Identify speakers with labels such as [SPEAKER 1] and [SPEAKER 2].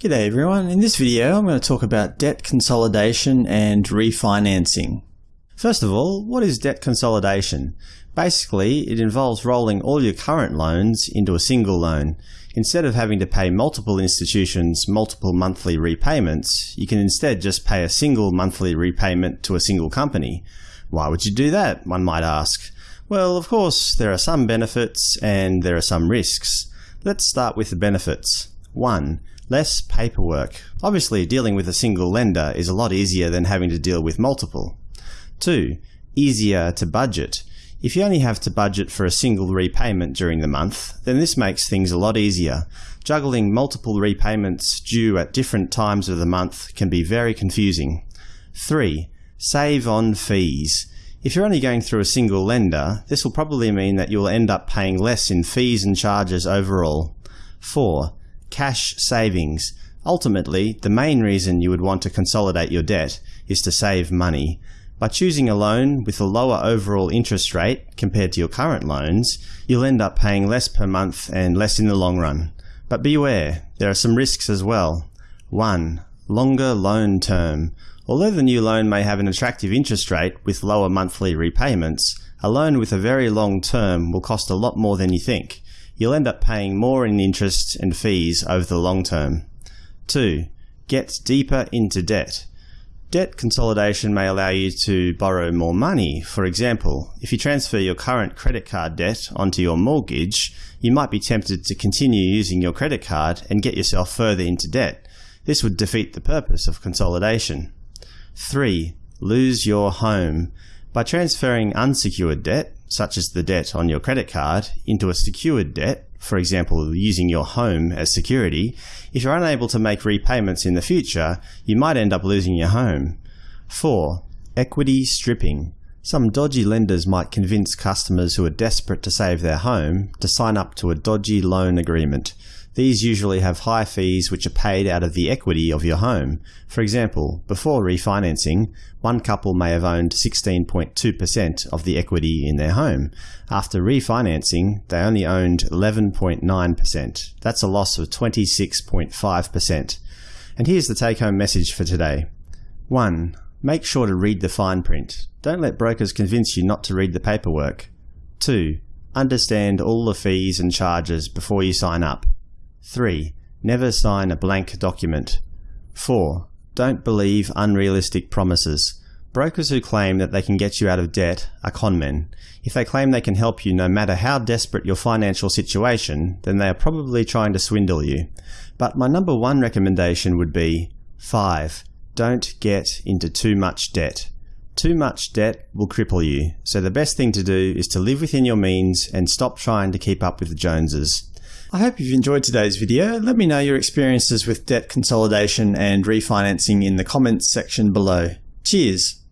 [SPEAKER 1] G'day everyone, in this video I'm going to talk about debt consolidation and refinancing. First of all, what is debt consolidation? Basically, it involves rolling all your current loans into a single loan. Instead of having to pay multiple institutions multiple monthly repayments, you can instead just pay a single monthly repayment to a single company. Why would you do that, one might ask? Well, of course, there are some benefits and there are some risks. Let's start with the benefits. 1. Less paperwork. Obviously, dealing with a single lender is a lot easier than having to deal with multiple. 2. Easier to budget. If you only have to budget for a single repayment during the month, then this makes things a lot easier. Juggling multiple repayments due at different times of the month can be very confusing. 3. Save on fees. If you're only going through a single lender, this will probably mean that you'll end up paying less in fees and charges overall. 4 cash savings. Ultimately, the main reason you would want to consolidate your debt is to save money. By choosing a loan with a lower overall interest rate compared to your current loans, you'll end up paying less per month and less in the long run. But beware, there are some risks as well. 1. Longer loan term. Although the new loan may have an attractive interest rate with lower monthly repayments, a loan with a very long term will cost a lot more than you think you'll end up paying more in interest and fees over the long term. 2. Get deeper into debt. Debt consolidation may allow you to borrow more money. For example, if you transfer your current credit card debt onto your mortgage, you might be tempted to continue using your credit card and get yourself further into debt. This would defeat the purpose of consolidation. 3. Lose your home. By transferring unsecured debt, such as the debt on your credit card, into a secured debt, for example using your home as security, if you're unable to make repayments in the future, you might end up losing your home. 4. Equity stripping. Some dodgy lenders might convince customers who are desperate to save their home to sign up to a dodgy loan agreement. These usually have high fees which are paid out of the equity of your home. For example, before refinancing, one couple may have owned 16.2% of the equity in their home. After refinancing, they only owned 11.9%. That's a loss of 26.5%. And here's the take-home message for today. 1. Make sure to read the fine print. Don't let brokers convince you not to read the paperwork. 2. Understand all the fees and charges before you sign up. 3. Never sign a blank document. 4. Don't believe unrealistic promises. Brokers who claim that they can get you out of debt are conmen. If they claim they can help you no matter how desperate your financial situation, then they are probably trying to swindle you. But my number one recommendation would be 5. Don't get into too much debt. Too much debt will cripple you, so the best thing to do is to live within your means and stop trying to keep up with the Joneses. I hope you've enjoyed today's video. Let me know your experiences with debt consolidation and refinancing in the comments section below. Cheers!